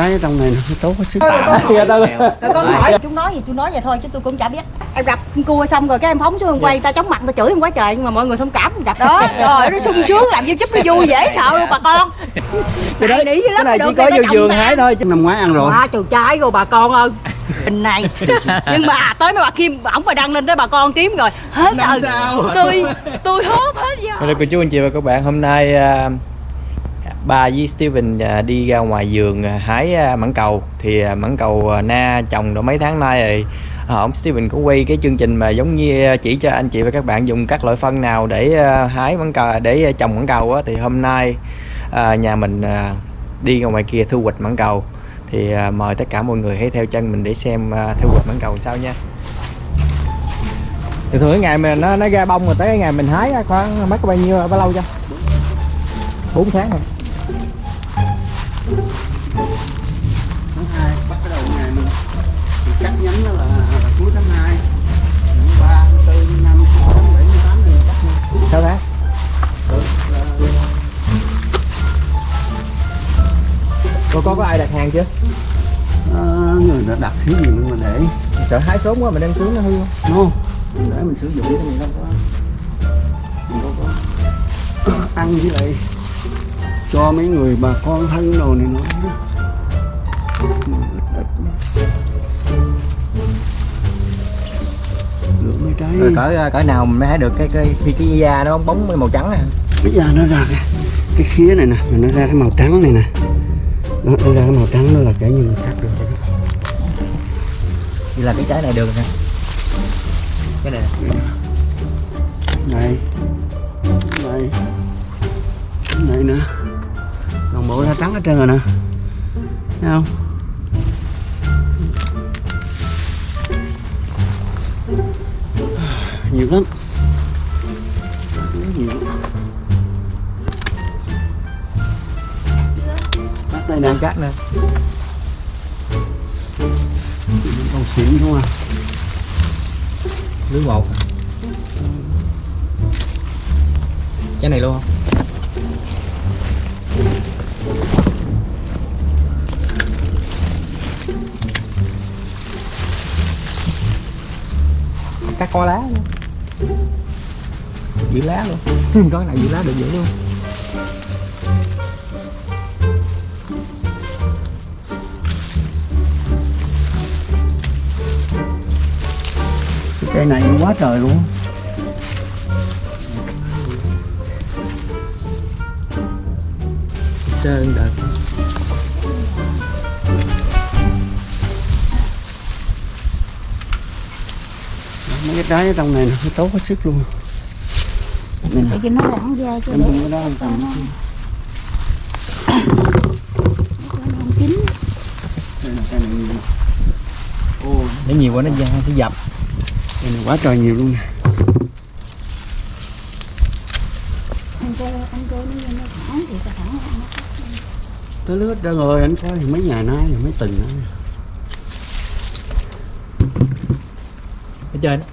trái ở trong này nó tốt hết sức. Rồi con hỏi chúng nói. Gì chú nói vậy thôi chứ tôi cũng chả biết. Em gặp cua xong rồi cái em phóng xuống quay ta chóng mặt ta chửi em quá trời nhưng mà mọi người thông cảm gặp đó. Rồi nó sung sướng làm youtube nó vui dễ sợ luôn bà con. Cái đó lắm cái này chỉ có vô mà. hái thôi chứ. Năm ngoái ăn rồi. Quá trời trái rồi bà con ơi. Hình này. Nhưng mà à, tới mấy bà Kim ổng mà đăng lên tới bà con kiếm rồi Hết rồi? Tôi tôi hốt hết giờ Hello cô chú anh chị và các bạn hôm nay à, Ba với Steven à, đi ra ngoài vườn à, hái à, mãng cầu. Thì mãng cầu na trồng được mấy tháng nay rồi. À, ông Steven có quay cái chương trình mà giống như chỉ cho anh chị và các bạn dùng các loại phân nào để hái mãng cầu để trồng mãng cầu á, thì hôm nay nhà mình đi ra ngoài kia thu hoạch mãng cầu. Thì mời tất cả mọi người hãy theo chân mình để xem thu hoạch mãng cầu sao nha. Thì thường cái ngày mình nó nó ra bông rồi tới cái ngày mình hái khoảng mất bao nhiêu bao lâu cho? 4 tháng rồi tháng hai bắt đầu ngày mình thì cắt nhánh đó là, là cuối tháng hai tháng ba tháng tư tháng năm tháng bảy tháng tám này mình cắt nha. 6 tháng là- cô có có ai đặt hàng chưa? Ờ, người đã đặt thiếu gì mà để? Sợ hái sớm quá mình đem xuống nó hư không? No để mình sử dụng thì mình đâu có mình đâu có ăn với lại cho mấy người bà con thân đồ này nó lựa mấy trái. Rồi cỡ cỡ nào mình mới hái được cái cái khi cái da nó bóng bóng màu trắng à? Bây giờ nó ra cái, cái khía này nè nó ra cái màu trắng này nè. Nó, nó ra cái màu trắng đó là kể như mình cắt được rồi đó. vậy là cái trái này được rồi nè. Cái này. Này. Này này nữa toàn bộ ra trắng hết trơn rồi nè. Thấy không? Nhiều lắm. Nhiều lắm. Cắt đây nè. Đang cắt nè còn xịn không à lưới một trái này luôn không cắt co lá luôn. Giữ lá luôn. Có cái nào giữ lá được giữ luôn. Cây này quá trời luôn. Sơn đợt mấy cái trái ở trong này nó tốt hết sức luôn. Để cho nó lỏng ra cho em không có đó không đây là để nhiều. Quá nó ra nó dập. Cây này quá trời nhiều luôn nè. Anh cô anh cô nó nó thẳng thì ta thẳng nó tới lướt ra rồi anh coi thì mấy ngày nay thì mấy tuần nữa trên đó.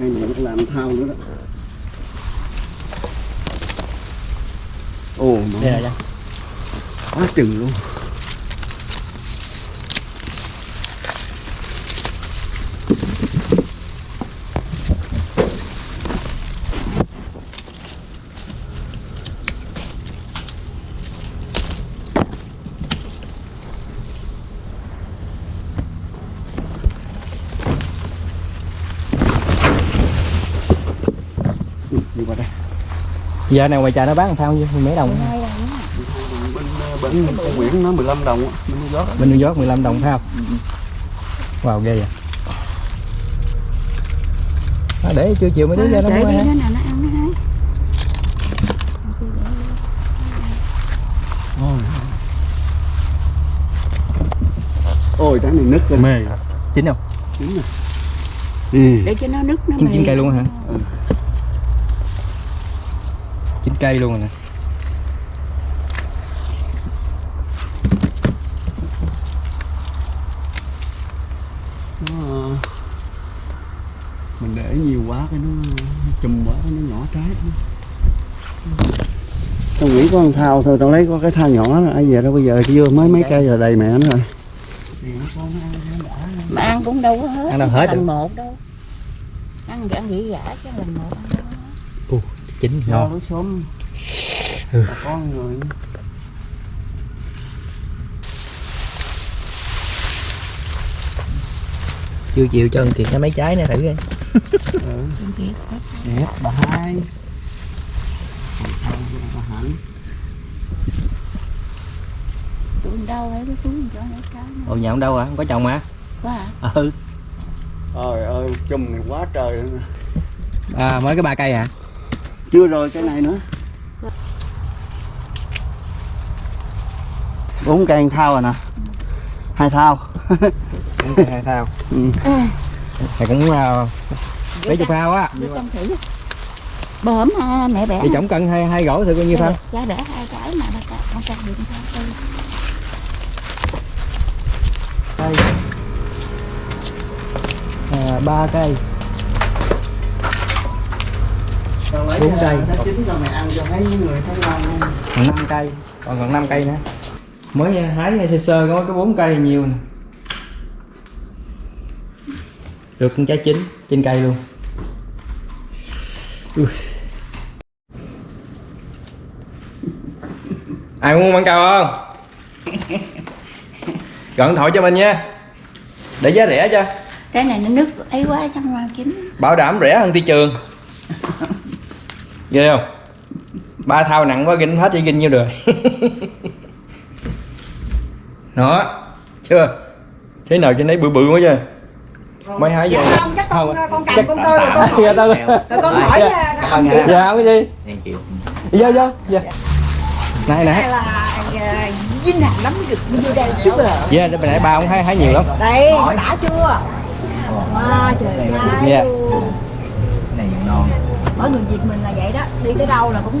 cây thao nữa đó. Ồ nó quá chừng luôn giờ này ngoài chợ nó bán làm sao nhiêu mấy đồng. Bên bên con Nguyễn nó 15 đồng á, bên New York bên New York 15 đồng phải không? Wow ghê vậy. À, để chiều chiều mấy đứa ra nó Để mua ha nó nó Ôi. Trái này nứt rồi. Mê. Chín không? Chín rồi. Ừ. để cho nó nứt nó chín chín cây luôn hả? Ừ cây luôn rồi nè. Ờ, mình để nhiều quá cái nó chùm quá cái nó nhỏ trái. Tao nghĩ con thao thôi tao lấy có cái thao nhỏ rồi ai về đâu bây giờ chưa mới mấy cây rồi đầy mẹ nó rồi. Mà ăn cũng đâu có hết ăn đâu hết tầng một đâu. Ăn ăn dễ giả chứ lần một ăn chín ngon. lối xóm Ừ. con rồi chưa chịu cho thằng kiệt nó mấy trái nữa thử coi. Ừ. Đẹp bà hai bà hạnh tụi mình đâu ấy cái xuống cho nó trái ồ nhà ông đâu à? Không có chồng hả quá à ừ. Trời ơi chùm này quá trời à mới cái ba cây hả chưa rồi cái này nữa. Bốn cây thao rồi nè. Hai thao. Hai thao. Ừ. này cũng uh, mấy chục phao á. bơm ha mẹ bẻ. Thì tổng cân hai hai gỗ thử bao nhiêu phao giá bẻ hai trái mà ba trái không cắt được sao cây à, ba cây ngon luôn còn năm cây. Còn còn năm cây nữa. Mới hái sơ sơ có cái bốn cây nhiều nè. Được con trái chín trên cây luôn. Ui. ai muốn măng cầu không? Điện thoại cho mình nha. Để giá rẻ cho. Cái này nó nứt ấy quá trong mà chín bảo đảm rẻ hơn thị trường ghê không? Ba thao nặng quá ginh hết đi ginh nhiêu rồi đó chưa? Thế nào trên đấy bự bự quá chưa? Mấy hái vô không chắc con con cầm chắc- con tơ rồi con dạ tao rồi con hỏi dạ. dạ không có gì? Thank you. vô vô dạ này là à, dinh hàng lắm được vô đây rồi. Dạ yeah, nãy ba ông hái hái nhiều lắm. Đây đã chưa? À, trời ơi. Dạ. Cái này ngon. Ở người Việt mình là vậy đó. Đi tới đâu là cũng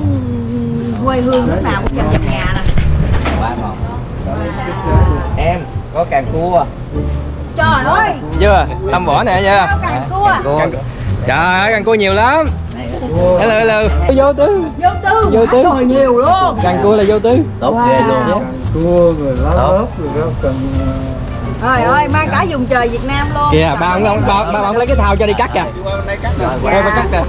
quê hương lúc nào cũng dành nhà nè. Quá ngon. Em có càng cua. trời ơi. Chưa? Tâm vỏ nè nha sao càng cua. Càng- trời ơi càng cua nhiều lắm. Hello hello. Vô tư. Vô tư. Vô tư. trời nhiều luôn. Càng cua là vô tư. Tốt ghê luôn. cua rồi lá lớp rồi rau cần trời ơi mang cả vùng trời Việt Nam luôn kìa ba ông ông ba, ba ông lấy cái thao cho đi cắt kìa đây cắt nè Ê, ba cắt kìa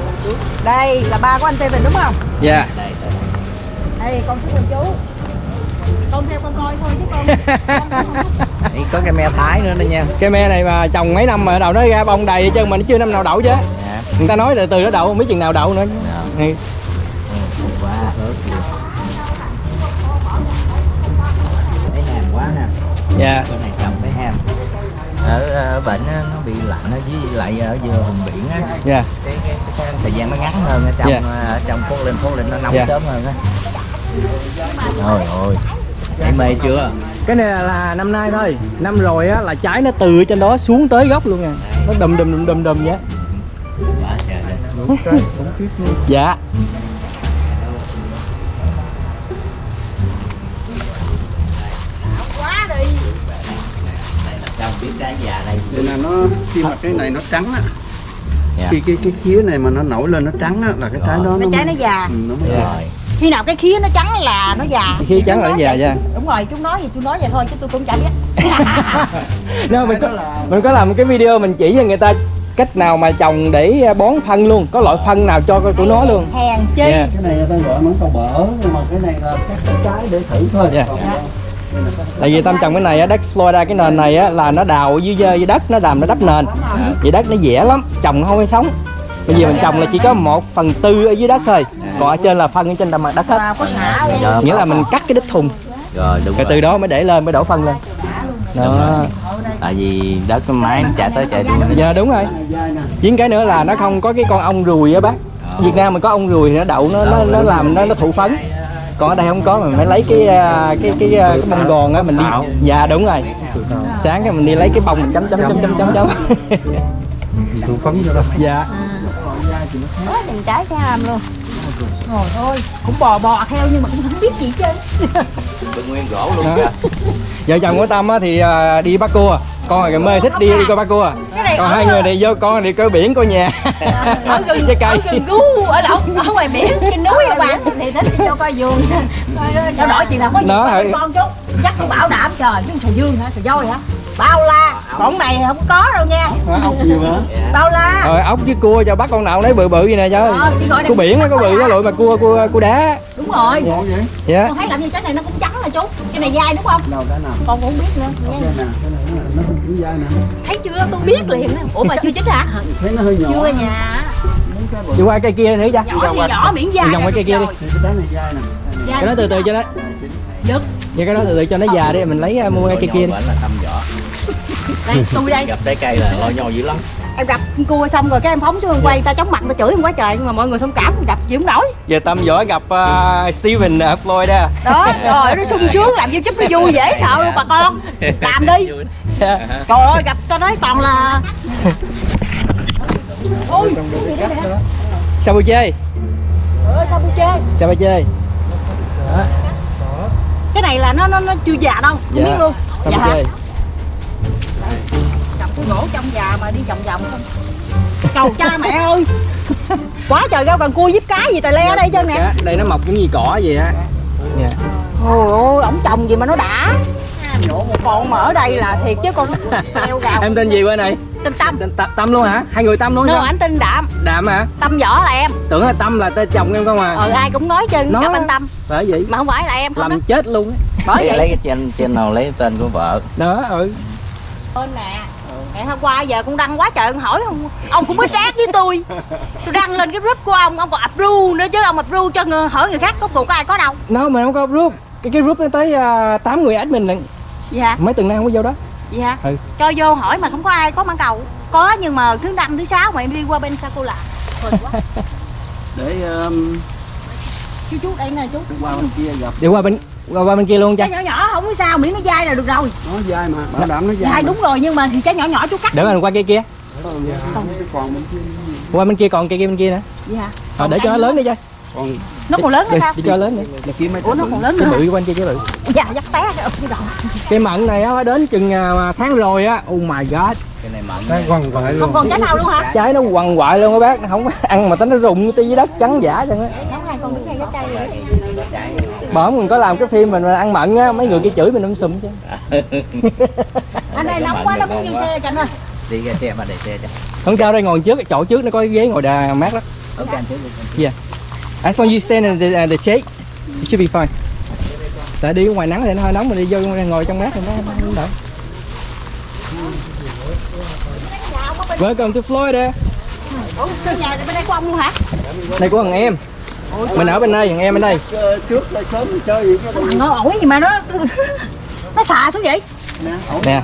đây là ba của anh Steven đúng không dạ Đây, đây. đây con con chú con theo con coi thôi chứ con có Đây, có cái me thái nữa đó nha. cây me này mà trồng mấy năm mà đầu nó ra bông đầy chứ mà nó chưa năm nào đậu chứ Dạ. người ta nói là từ nó đậu không biết chừng nào đậu nữa Dạ. Ừ. Quá. Thấy hàm quá nè. dạ Cái này. Ở, ở bệnh á, nó bị lạnh á, với lại ở vừa vùng biển á. Dạ. Cái, cái, cái thời gian nó ngắn hơn ở trong Dạ. ở trong phố lên phố lên nó nóng Dạ. sớm hơn á. Trời ơi. Em mê chưa? Cái này là, là năm nay thôi. Năm rồi á là trái nó từ trên đó xuống tới gốc luôn nè nó đùm đùm đùm đùm đùm vậy. Dạ quá đi đây là trong biết già đây. Vậy là nó khi mà cái này nó trắng á Dạ. khi cái cái khía này mà nó nổi lên nó trắng á là cái trái đó cái trái nó già. Ừ, nó mới Dạ. rồi khi nào cái khía nó trắng là nó già. Khi trắng là nó già ra đúng rồi chú nói gì chú nói vậy thôi chứ tôi cũng chả biết. Nếu mình có, là- mình có làm cái video mình chỉ cho người ta cách nào mà trồng để bón phân luôn. Có loại phân nào cho của nó luôn. Hèn chi? Dạ. cái này ta gọi món tàu bở nhưng mà cái này là các cái trái để thử thôi. Dạ. Còn- tại vì tâm trồng cái này á đất Florida cái nền này á là nó đào dưới dưới đất nó làm nó đắp nền. Vậy đất nó dẻ lắm trồng nó không có sống. Bây giờ mình trồng là chỉ có một phần tư ở dưới đất thôi. Còn ở trên là phân ở trên mặt đất hết. Nghĩa là mình cắt cái đít thùng. Rồi đúng rồi rồi. từ đó mới để lên mới đổ phân lên. Đó. tại vì đất máy nó chạy tới chạy đi. Dạ đúng rồi. Với cái nữa là nó không có cái con ong ruồi á bác. Việt Nam mình có ong ruồi nó đậu nó nó, nó làm nó nó thụ phấn còn ở đây không có mình phải lấy cái à, cái cái à, cái bông gòn á mình đi. Dạ đúng rồi. Sáng cái mình đi lấy cái bông mình chấm chấm chấm chấm chấm chấm. Thụ phấn cho đó dạ. Có từng trái cái ham luôn. Rồi thôi. Cũng bò bò theo nhưng mà cũng không biết gì chứ Được nguyên gỗ luôn chứ vợ chồng của tâm á thì à, đi bắt cua con là mê thích đi đi coi cua cái này còn hai người này vô con đi coi biển coi nhà. Ở gần Trái cây. ở gần ở lộn ở ngoài biển trên núi các bạn thì thích đi cho coi vườn. Trao đổi chuyện nào có gì Nó hả? con chú chắc tôi bảo đảm trời chứ sầu dương hả sầu voi hả? Bao la còn này không có đâu nha? Ốc nhiều hả? bao la. Rồi ốc với cua cho bắt con nào nấy bự bự vậy nè Ờ, gọi cua biển á có bự có lụi mà cua cua cua đá. Đúng rồi. Vậy? dạ. Con thấy làm như trái này nó cũng trắng nè chú. Cái này dai đúng không? Đâu cái nào? con cũng không biết nữa cũng dai nè. thấy chưa? Tôi biết liền ủa mà chưa chín hả? Thấy nó hơi nhỏ. chưa nhà đi qua cây kia thử cha nhỏ thì nhỏ miễn dai Đi vòng qua cây kia đi. Cái trái này dai nè. Dai cái đó từ từ cho nó. Được. Vậy cái đó từ từ cho nó già đi mình lấy uh, mua cây kia đi. Đây tôi đây. Gặp trái cây là lo nhau dữ lắm. Em gặp con cua xong rồi cái em phóng xuống quay ta chóng mặt ta chửi em quá trời nhưng mà mọi người thông cảm gặp chịu không nổi. Giờ tâm võ gặp uh, Steven ở Florida. Đó rồi nó sung sướng làm youtube nó vui dễ sợ luôn bà con. Làm đi. Dạ. trời ơi gặp tao nói toàn là ôi sao bù chơi? Ơi sao bù chơi? Cái này là nó nó nó chưa già đâu không Dạ. biết luôn. Sao dạ. hả cầm cái gỗ trong già mà đi vòng vòng không? Cầu cha mẹ ơi. Quá trời rau cần cua giúp cá gì tài le đây chứ nè. Cá, đây nó mọc giống như cỏ vậy á. Dạ. ôi ôi ổng trồng gì mà nó đã Nhổ một con mà ở đây là thiệt chứ con heo gào em tên gì bên này? Tên tâm. Tên Tâm, Tâm luôn hả? Hai người Tâm luôn nó sao? ảnh tên đạm. Đạm hả? Tâm võ là em. Tưởng là Tâm là tên chồng em không à? Ờ ai cũng nói chân Nó- gặp anh tâm. phải vậy. Mà không phải là em không đó. làm chết luôn á. bởi lấy, vậy. lấy cái trên trên nào lấy tên của vợ. Đó ừ. Ơn nè. Ngày hôm qua giờ con đăng quá trời ông hỏi ông ông cũng ít ác với tôi. Tôi đăng lên cái group của ông ông còn approve nữa chứ ông approve cho người, hỏi người khác có cuộc có ai có đâu. Nó mà không có group cái cái group nó tới uh, 8 người admin lận hả mấy tuần nay không có vô đó gì hả Ừ. cho vô hỏi mà không có ai có mãn cầu có nhưng mà thứ năm thứ sáu mà em đi qua bên quá Để um, chú chú đây nè chú qua bên kia gặp. đi qua bên qua, qua bên kia luôn cha trái nhỏ nhỏ không có sao miễn nó dai là được rồi Nó dai mà. Bảo đảm nó dai. dai mà. đúng rồi nhưng mà thì trái nhỏ nhỏ chú cắt để mình qua cây kia còn bên kia. qua bên kia còn cây kia bên kia nữa gì hả Ờ, để cho nó lớn đi cha Còn nó còn lớn nữa sao? cho lớn nữa kia mấy ủa nó còn lớn cái nữa. bự quanh kia cái bự. Dạ dắt té cái cái mận này á đến chừng à, tháng rồi á. Oh my god. Cái này mận Nó quằn quại không luôn. còn trái nào luôn hả? Trái nó quằn quại luôn các bác. Nó không ăn mà tính nó rụng tí dưới đất trắng giả chẳng á. Cây rồi bởi mình có làm cái phim mình ăn mận á mấy người kia chửi mình um sùm chứ. Anh ơi nóng quá nó muốn vô xe cho anh ơi. Đi ra xe mà để xe cho. Không sao đây ngồi trước cái chỗ trước nó có cái ghế ngồi đà mát lắm. Ok anh trước đi. Yeah as long as you stand in the, uh, the shade you should be fine. Tại đi ở ngoài nắng thì nó hơi nóng mình đi vô ngồi trong mát thì nó nó đỡ Welcome to Florida. Ủa cái nhà này bên đây của ông luôn hả? Đây của thằng em. Mình ở bên đây, thằng em bên đây. Trước là sớm chơi gì cái thằng nó ổn gì mà nó nó xà xuống vậy? Nè.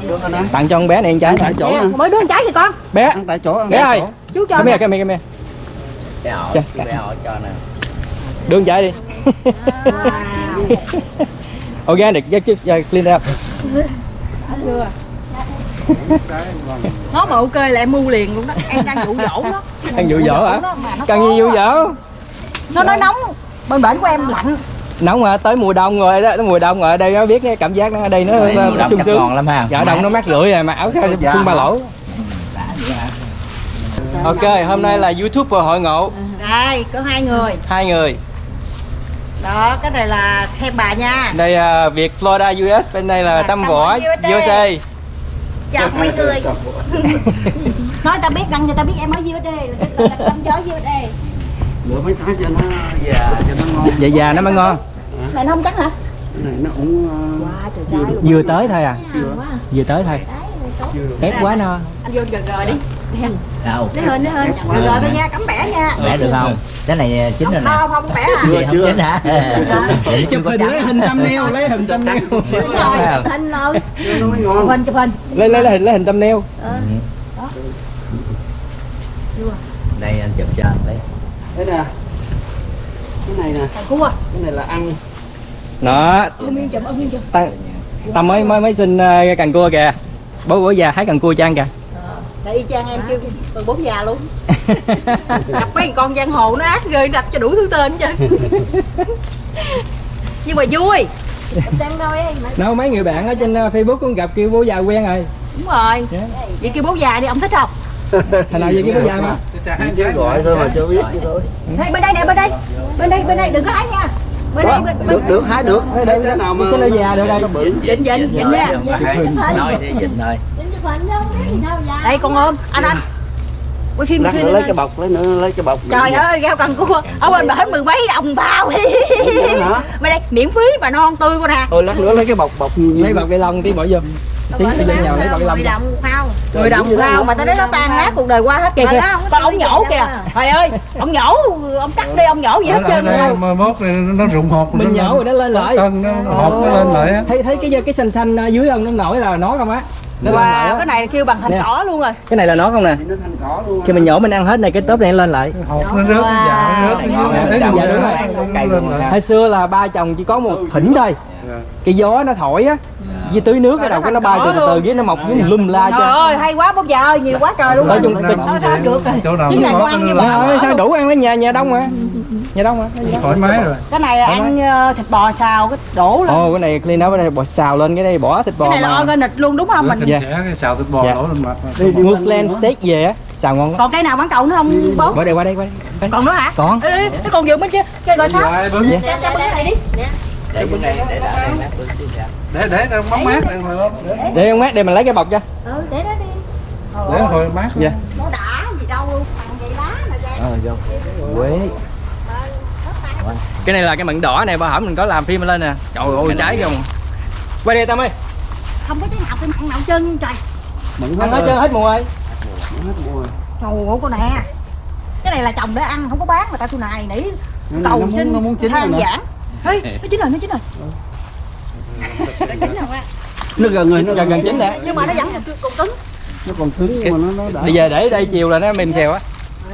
Tặng cho con bé này ăn trái Ăn tại chỗ nè. mới đưa con trái thì con. Bé, Ăn tại chỗ. ăn bé ơi. chú cho nè. here, come here, come here. Bé hỏi bé hỏi cho nè Đưa con trái đi Organic, just, uh, clean up nó mà ok là em mua liền luôn đó. Em đang dụ dỗ nó. Ăn dụ dỗ hả? Cần gì dụ dỗ? Nó nói nóng. Bên bển của em lạnh. Nóng mà tới mùa đông rồi đó, mùa đông rồi. Ở đây nó biết cái cảm giác nó ở đây nó sung sướng. lắm ha. Dạ đông nó mát rượi rồi mà áo Dạ. phun ba lỗ. Ok, hôm nay là YouTube và hội ngộ. Đây có hai người. Hai người đó cái này là thêm bà nha. Đây uh, Việt Florida US, bên đây là Là Tâm Tâm Võ. USA chào mấy người. nói ta biết đăng cho ta biết em ở USA là tức là tâm gió USA Lựa mấy cái cho nó già cho nó ngon. Dạ già nó mới ngon. Này nó không trắng hả? Cái này nó cũng ờ, wow trời trai luôn Vừa tới thôi à? chưa. Vừa tới thôi. Ép quá no anh vô gần rồi đi. Đâu? Lấy hình lấy hình gần rồi thôi nha cắm bẻ nha. Bẻ được không? Cái này chín rồi nè. Không không bẻ à. Chưa, chưa. hả nó chưa có trắng. hình thumbnail, lấy hình thumbnail. Đúng rồi. Chụp hình rồi Chưa nó mới chụp ngon. hình chụp hình. Lấy lấy lấy hình lấy hình thumbnail. Đây anh chụp cho anh đấy Thế nè. Cái này nè, cua. Cái này là ăn. Đó, ông Nguyên chụp ông Nguyên chụp. Tâm, Tâm mới mới mới xin uh, cần cua kìa Bố bố già hái cần cua cho ăn kìa. Tại y chang em kêu còn bốn già luôn. Gặp mấy con giang hồ nó ác ghê đặt cho đủ thứ tên chứ nhưng mà vui. Đâu ấy Đâu mấy người bạn ở trên uh, Facebook cũng gặp kêu bố già quen rồi. Đúng rồi. Dạ. vậy kêu bố già đi ông thích không? Thành nào vậy kêu bố già mà? Chứ gọi thôi mà chưa biết chứ thôi. Đây, bên đây nè bên đây. Bên đây bên đây đừng có hái nha đây bên, bên được được hái được. Cái nào mà cái nó già được đây. Dịnh dịnh dịnh nha. nói thì dịnh thôi đây con ôm. Anh anh. Quay phim phim lấy cái bọc lấy nữa lấy cái bọc. Trời ơi rau cần cua. Ở bên bển mười mấy đồng tao hả? Bên đây miễn phí mà non tươi con nè. Thôi lát nữa lấy cái bọc bọc lấy bọc ni lông tí bỏ vô tí cái dân nhào lấy ni lông đồng phao. Mười đồng phao mà tao nói nó tan nát cuộc đời qua hết kìa. Kìa còn ông nhổ kìa. trời ơi ông nhổ ông cắt đi ông nhổ gì hết trơn đây rồi. mà mốt này nó rụng hột mình nhổ rồi nó lên lại. tân nó hột nó lên lại á. Thấy thấy cái cái xanh xanh ở dưới không nó nổi là nó không á. Wow cái này kêu bằng thành Nè. cỏ luôn rồi. Cái này là nó không nè. Nó thành cỏ luôn khi mình nhổ mình ăn hết này cái tớp này lên lại. Hột nó rớt nó dạ nó rớt. Dạ, đúng rồi. hồi xưa là ba chồng chỉ có một thỉnh thôi. Cái gió nó thổi á với tưới nước cái đầu cái nó bay từ từ dưới nó mọc dưới lum la trời cho ơi hay quá bốc giờ ơi nhiều quá trời luôn Nói rồi chung Chỗ cái- nào Nó ra được rồi. chỗ nào Chứ này nó ăn như nó vậy. sao đủ ăn lấy nhà nhà đông mà nhà đông mà thoải mái rồi. Cái này là ăn ờ, thịt bò xào cái đổ lên. Ồ cái này clean up cái này bỏ xào lên cái đây bỏ thịt cái bò này là mà. organic luôn đúng không? Mình xinh Dạ. cái xào thịt bò Dạ. đổ lên mặt đi flan steak về á xào ngon lắm. Còn cây nào bán cầu nữa không bố? Qua đây qua đây qua đây. Còn nữa hả? Còn. Ê, cái con vườn bên kia. Chơi gọi sao. bưng? Dạ. cái này đi để bên đây để đã đây nát bưng chứ sao để để nó bóng mát đây hồi để. Để ông mát để mình lấy cái bọc cho. Ừ để đó đi. Để hồi mát dạ. nó đã gì đâu luôn thằng vậy lá mà ra. Ờ vô. Quế. Cái này là cái mận đỏ này ba hổm mình có làm phim lên nè. Trời ơi trái không quay đây tâm ơi. Không có cái nào cái mặn nào chân trời. Mẫn ăn hết trơn hết mùa ơi hết mùa rồi. Trời ơi con nè. Cái này là trồng để ăn không có bán mà tao tôi này nỉ. Cầu xin than giảng Ê, nó chín rồi nó chín rồi nó chín rồi ba. nó gần rồi nó gần gần chín nè nhưng mà nó vẫn còn còn cứng. Nó còn cứng nhưng mà nó nó đã. Bây giờ để đây chiều là nó mềm xèo á.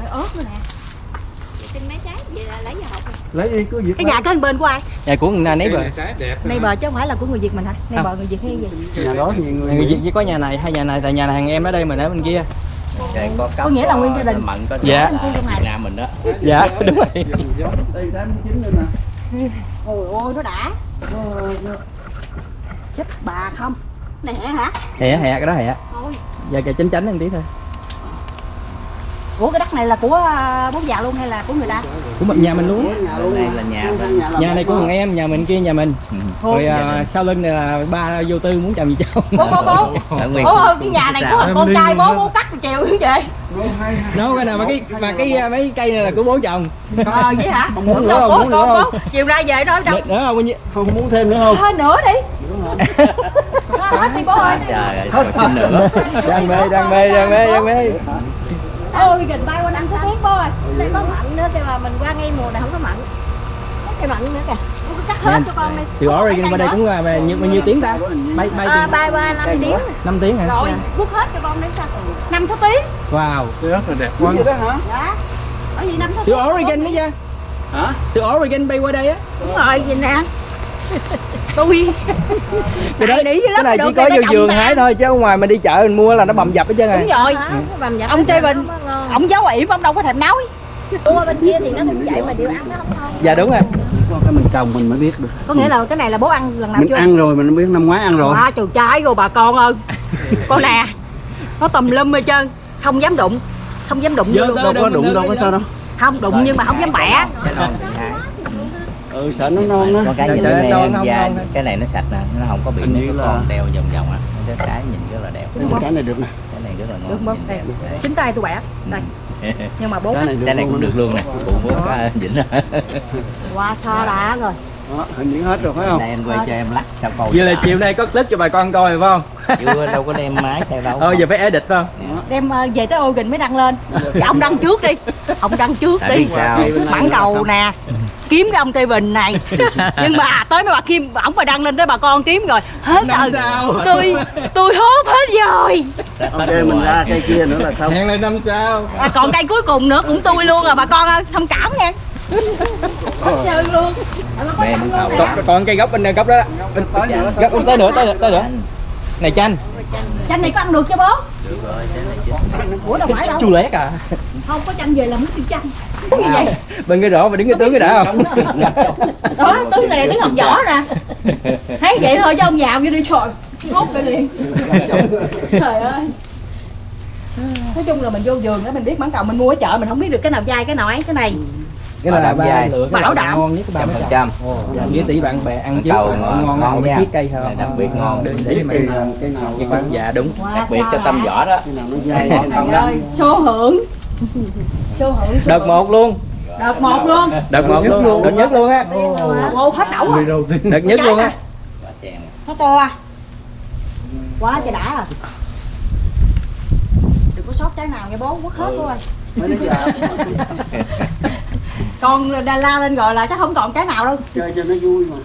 Ớt nữa nè. Lấy đi. Cứ việc cái nhà kế bên của ai? Nhà của người nấy bờ chứ không phải là của người việt mình hả? Này bờ người việt hay gì? Nhà đó thì người, người Việt. Chỉ có nhà này hai nhà này tại nhà này hàng em ở đây mình ở bên kia. Đây có Có nghĩa là nguyên gia đình. mận có Dạ. dạ. Việt Nam mình đó. Dạ đúng rồi ôi ôi nó đã. Chết bà không? Này hả hả? Hẹ hẹ cái đó hẹ thôi. Giờ kìa chánh chánh một tí thôi. Ủa cái đất này là của à, bố già luôn hay là của người ta? Của mình nhà mình luôn nhà luôn. Mà. là nhà nhà này của thằng em nhà mình kia nhà mình. Ừ. rồi đình. sau lưng này là ba vô tư muốn chồng gì cháu bố bố bố. Bố ơi cái nhà này của con Em trai bố bố cắt chiều như vậy. Đâu cái nào mà cái mà cái mấy cây này là của bố chồng. Ờ vậy hả? Không muốn nữa không, bố muốn nữa con không? chiều nay về nói đâu? Nữa không không muốn thêm nữa không? Hơi nữa đi. Thôi, hết đi bố ơi. Trời ơi còn xin nữa. Đang mê đang mê đang mê đang mê ôi gần bay qua năm số tiếng bố ơi. Đây có mặn nữa kìa mà mình qua ngay mùa này không có mặn. Có cây mặn nữa kìa Cắt hết cho con đi từ Oregon qua đây cũng là bao nhiêu bao nhiêu tiếng ta? Bay bay à, bay qua năm tiếng. năm tiếng hả? Rồi rút hết cho con đi sao? Năm số tiếng. Wow. Cái ớt là đẹp quá. Gì đó hả? Dạ. Ở gì năm số từ Oregon đó chứ hả? Từ Oregon bay qua đây á. Đúng rồi gì nè. Tôi cái lắm, cái này chỉ có vô vườn ta. hái thôi chứ ở ngoài mình đi chợ mình mua là nó bầm dập hết trơn đúng rồi. Dập ông chơi bình. Ông giáo ỉm ông đâu có thèm nói Mua bên kia thì nó cũng vậy mà điều ăn nó không ngon dạ đúng rồi Có cái mình trồng mình mới biết được. Có nghĩa là cái này là bố ăn lần nào mình chưa? ăn rồi mình biết năm ngoái ăn rồi. À, trời trái rồi bà con ơi. Con nè nó tùm lum hết trơn. Không dám đụng không dám đụng vô đâu có đụng đâu có sao đâu. không đụng nhưng mà không dám bẻ. Ừ sợ nó non á. Con cái nhìn sợ nó non nè không da cái này nó sạch nè nó không có bị mấy cái là- con đeo vòng vòng á. Cái nhìn rất là đẹp. Cái này được nè. Cái này rất là ngon. Chính tay tôi bẻ. Đây nhưng mà bố cái này cái này cũng được luôn nè. Cũng bố có vĩnh rồi. Qua so đã rồi. Đó, hình hết rồi phải không? Đây anh quay cho em lắc sao coi vậy là chiều nay có clip cho bà con coi phải không? Chưa đâu có đem máy theo đâu. Ờ giờ phải edit phải không? Đem ờ, về tới Oregon mới đăng lên. Dạ, ông đăng trước đi. Ông đăng trước Tại đi. sao? mãn cầu nè kiếm cái ông Tây Bình này. Nhưng mà à, tới mấy bà Kim ổng mà đăng lên tới bà con kiếm rồi. Hết rồi sao? tôi tôi hốt hết rồi. Ok mình ra cây kia nữa là xong. Hẹn là năm sau à, còn cây cuối cùng nữa cũng tôi luôn à bà con ơi thông cảm nha hết trơn luôn. Còn, còn cây gốc bên này gốc đó bên, gốc bên tới nữa tới nữa tới nữa. này chanh. Chanh này có ăn được chưa bố? Được rồi cái này chứ ủa đâu phải đâu. Chu lét à không có chanh về làm nước tiêu chanh như vậy. bên cái đỏ mà đứng cái tướng cái đã không? đó tướng này tướng học võ nè thấy vậy thôi chứ ông giàu như đi trời hốt lại liền. Trời ơi. Nói chung là mình vô vườn đó mình biết mãng cầu mình mua ở chợ mình không biết được cái nào dai cái nào ấy cái này. Cái là ba dai. lựa cái Bảo đảm. ngon nhất ba phần trăm. Dạ, với tỷ bạn bè ăn chứ cầu ngon ngon- ngon ngon ngon nha. chiếc cây thôi đặc biệt ngon. Đừng để nào nào cái con dạ đúng đặc biệt cho tâm võ đó. Cây nào nó dai nào ơi, số hưởng đợt một luôn. Đợt một luôn. Đợt một nhất luôn. luôn. đợt nhất luôn á. Ô hết đậu người à đợt nhất luôn á. Nó to à. Quá trời đã à. Đừng có sót trái nào nghe bố quất hết đứa già con đa la lên rồi là chắc không còn trái nào đâu. Chơi cho nó vui mà.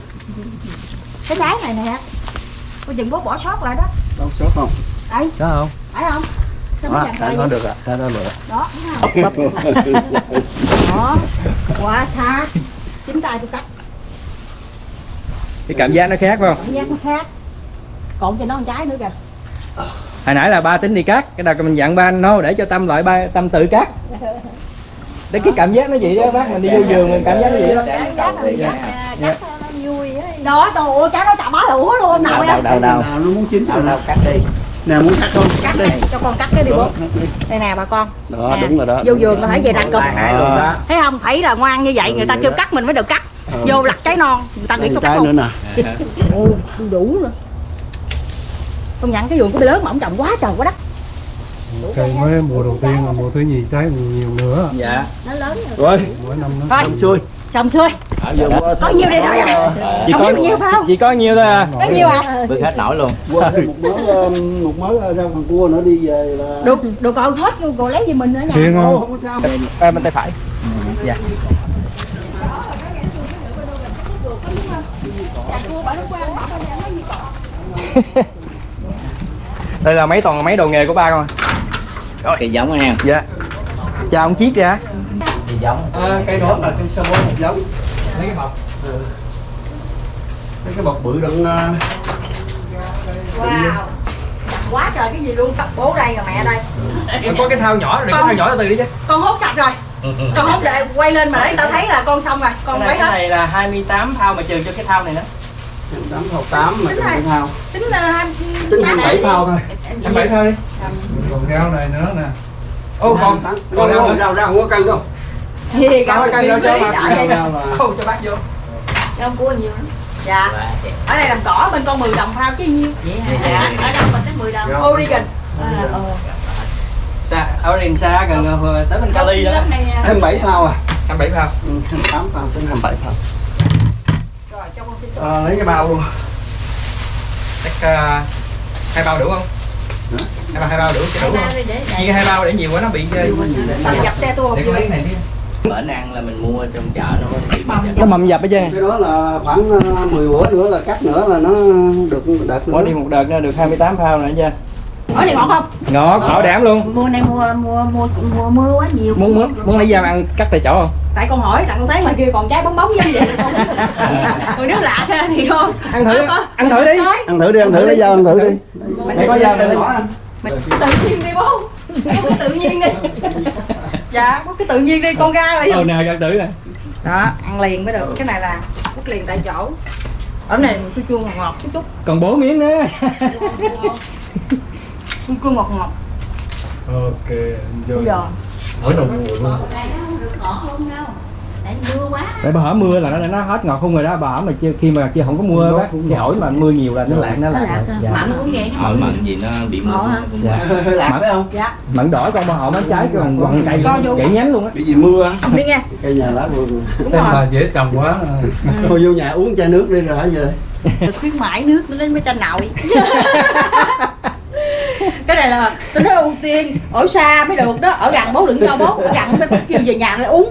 Cái trái này nè. Cô chừng bố bỏ sót lại đó. Đâu sót không? Đấy đó không? Phải không nó đó có vậy? được à? Đã có được. Đó thấy không đó. Quá xa chính tay tôi cắt. Cái cảm giác nó khác phải không? Cảm giác nó khác. Còn cho nó một trái nữa kìa. Hồi nãy là ba tính đi cắt. Cái đầu mình dặn ba no để cho tâm lại ba tâm tự cắt. Để cái cảm giác nó vậy đó bác. Mình đi vô vườn mình cảm giác nó vậy đó. Cảm giác Dạ. nó vui á đó trời ơi trái nó chà bá lửa luôn. Nào đâu em. đâu đâu nó muốn chín đâu rồi đâu cắt đi nè muốn cắt không? Cắt đi. Cho con cắt cái đi bố. Đây nè bà con. Đó Nè, đúng rồi đó vô vườn là phải về hai luôn đó. Thấy không? Thấy là ngoan như vậy người ta kêu cắt mình mới được cắt. Vô lặt trái non người ta nghĩ tôi cắt nữa luôn nè. Ồ, đủ rồi công nhận cái vườn của bé lớn mà ông trồng quá trời quá đất. Cây mới mùa đầu tiên là mùa thứ nhì trái nhiều, nhiều nữa. Dạ. Nó lớn rồi. Rồi mỗi năm nó thôi. Xuôi xong xuôi. Có nhiêu đây rồi à? Chỉ không có nhiêu phải không? chỉ có nhiêu thôi à. Bao nhiêu à? Bước hết nổi luôn. Một mớ um, một mớ rau thằng cua nữa đi về là được được còn hết luôn còn lấy gì mình nữa nha. Ô, không? không có sao. À, bên tay phải. Dạ. Đây là mấy toàn mấy đồ nghề của ba con à. cây giống ha dạ. Chào ông chiết ra giống. À, cây đó là cây sơ bó một giống. Mấy cái bọc? Cái cái bọc bự đựng uh, wow. Chặt quá trời cái gì luôn? Bố đây rồi mẹ đây. Có cái thao nhỏ đừng có thao nhỏ từ từ đi chứ. con hốt sạch rồi. Con hốt để quay lên mà để người ta thấy là con xong rồi con cái lấy này, cái hết. này là 28 thao mà trừ cho cái thao này nữa. Tám thao tám mà Tính đừng này. có thao. tính là hai tính hai bảy thao thôi. Em bảy thao đi. Còn rau này nữa nè. Ô còn còn rau rau rau không có cân đâu thì rau canh rau cho ô cho bác vô. Rau cua nhiều lắm. Dạ. Ở đây làm cỏ bên con 10 đồng phao chứ nhiêu. Vậy hả ở ở đâu còn tới 10 đồng? Gần à, ờ. xa ở đền xa gần ờ, tới bên Cali đó. Lớp này nè. hai bảy thao à? 27 thao. Ừ, hai tám thao tính hai bảy thao. Rồi cho con xin à, lấy cái bao luôn. Chắc uh, hai bao đủ không? Hai bao hai bao đủ cho đủ không? chia hai bao để nhiều quá nó bị dập xe tôi để con lấy cái này đi bển ăn là mình mua trong chợ nó có nó mầm dập hết trơn. Cái đó là khoảng ờ, 10 bữa nữa là cắt nữa là nó được đợt có nữa đi một đợt nữa được 28 phao nữa chưa ở này ngọt không? Ngọt bảo đảm luôn. Mùa này mùa mùa mùa mùa mưa quá nhiều. Muốn muốn muốn lấy dao ăn cắt tại chỗ không? Tại con hỏi đặng con thấy ngoài kia còn trái bóng bóng như vậy. Còn nếu lạ thế thì không. Ăn thử ăn thử đi. ăn thử đi ăn thử lấy dao ăn thử đi. Mày có dao Đây đây. nhỏ anh. Mình tự nhiên đi bố. Em tự nhiên đi dạ có cái tự nhiên đi con ra lại ừ nè ăn thử nè. Đó ăn liền mới được. Cái này là cắt liền tại chỗ. Ở này chua chua ngọt ngọt chút chút. Còn bố miếng nữa. Chua chua ngọt ngọt. Ok giờ. Ở đầu mùa luôn nó không không tại mưa quá. Tại bà hỏi mưa là nó nó hết ngọt không rồi đó. Bà hỏi mà chưa khi mà chưa không có mưa bác thì hỏi mà mưa nhiều là nó lạc nó nó lạc dạ. mặn cũng vậy nó mặn mặn gì nó bị mưa cũng Dạ. lạc phải không? Dạ. mận đỏ con bà họ bán trái còn quằn cây Con vô. gãy nhánh luôn á. Bị gì mưa á? Đi nghe. Cây nhà lá vừa đúng rồi. dễ trồng quá. Thôi vô nhà uống chai nước đi rồi hả về được khuyến mãi nước nó lên mới tranh nội cái này là tôi nói ưu tiên ở xa mới được đó ở gần bố đừng cho bố ở gần mới kêu về nhà lại uống.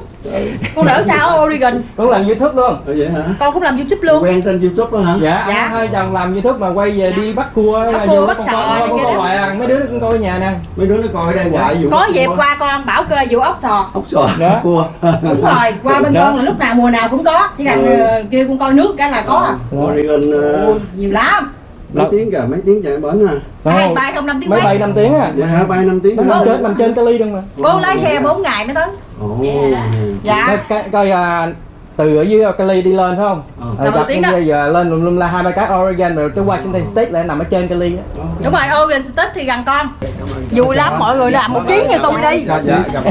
Con đỡ sao ở Oregon? Con làm youtube luôn. Ờ, vậy hả? Con cũng làm youtube luôn. Quen trên youtube đó hả? Dạ, Dạ. hai chồng làm youtube mà quay về đi bắt cua Bắt cua, bắt con sò con kia hoài à. mấy đứa nó cũng coi ở nhà nè. Mấy đứa nó coi ở đây hoài vụ có dịp qua con bảo cơ vụ ốc sò. Ốc sò Đó. cua. Đúng rồi qua bên Đó. con là lúc nào mùa nào cũng có. Chỉ cần Ừ. ờ, kêu con coi nước cái là có à. Oregon Ôi, nhiều lắm mấy Đó. tiếng kìa mấy tiếng chạy bển à? Hai bay không năm tiếng mấy bay 5 tiếng à dạ hả bay năm tiếng nằm trên nằm trên Cali luôn mà. Bố lái xe 4 ngày mới tới. Ồ. dạ. Coi, coi, coi à, từ ở dưới Cali đi lên phải không? Ờ. ờ, tiếng đó. bây giờ lên lum lum la hai ba cái Oregon rồi tới Washington State lại nằm ở trên Cali á. Đúng rồi Oregon State thì gần con. Dù lắm mọi người làm một chuyến như tôi đi. Dạ, dạ,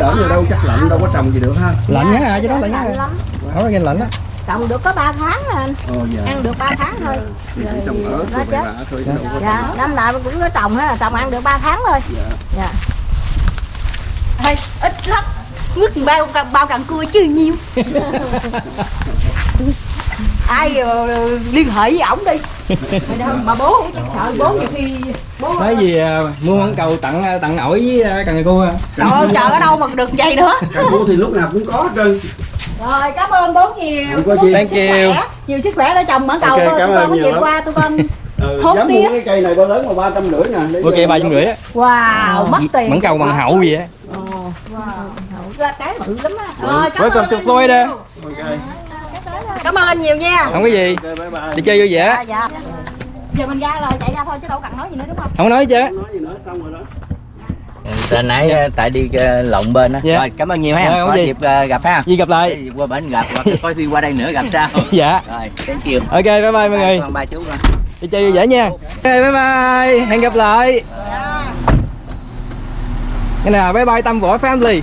trở về đâu chắc lạnh đâu có trồng gì được ha. Lạnh nhá à chứ đó lạnh nhá. lắm. Oregon lạnh á. Trồng được có 3 tháng à anh. Ồ dạ. Ăn được 3 tháng thôi. Trồng Nó rồi chết. bạ thôi chứ đâu có dạ năm nào cũng có trồng hết trồng ăn được 3 tháng thôi. Dạ. dạ. Thôi, ít lắm. Ngứt bao bao càng cua chứ nhiêu. Ai ờ, liên hệ với ổng đi. Mà, bố chắc sợ bố nhiều khi nói gì à, mua món cầu tặng à, tặng ổi với à, cần cua à. trời ơi trời ở đâu mà được vậy nữa? Cà cua thì lúc nào cũng có hết trơn. Rồi cảm ơn bố nhiều. Không có gì. nhiều Thank sức you. khỏe, nhiều sức khỏe để trồng mãn cầu Ok, thôi cảm tụi ơn con mới nhiều qua tụi con ừ, Hốt dám tiếp. mua cái cây này bao lớn mà ba trăm rưỡi nè ok vô- ba trăm rưỡi á. Wow mất tiền mẫn cầu bằng hậu gì á. Ra cái bự lắm á. Rồi cảm ơn Florida. nhiều. ok. Cảm ơn anh nhiều nha. Không có gì. Ok bye bye. Đi chơi vui vẻ. Dạ dạ giờ mình ra rồi chạy ra thôi chứ đâu cần nói gì nữa đúng không? Không có nói chứ. Không nói gì nữa xong rồi đó. Từ nãy ờ, tại đi ờ, lộn bên á. Dạ. rồi cảm ơn nhiều ha. Dạ, có gì. dịp ờ, gặp ha. Gì gặp lại. Để qua bển gặp hoặc có khi qua đây nữa gặp sao. Dạ. Rồi thank you. Ok bye bye mọi người. ba chú con. Đi chơi vui vẻ nha. Ok bye bye. Hẹn gặp lại. Cái nào bye bye tâm võ family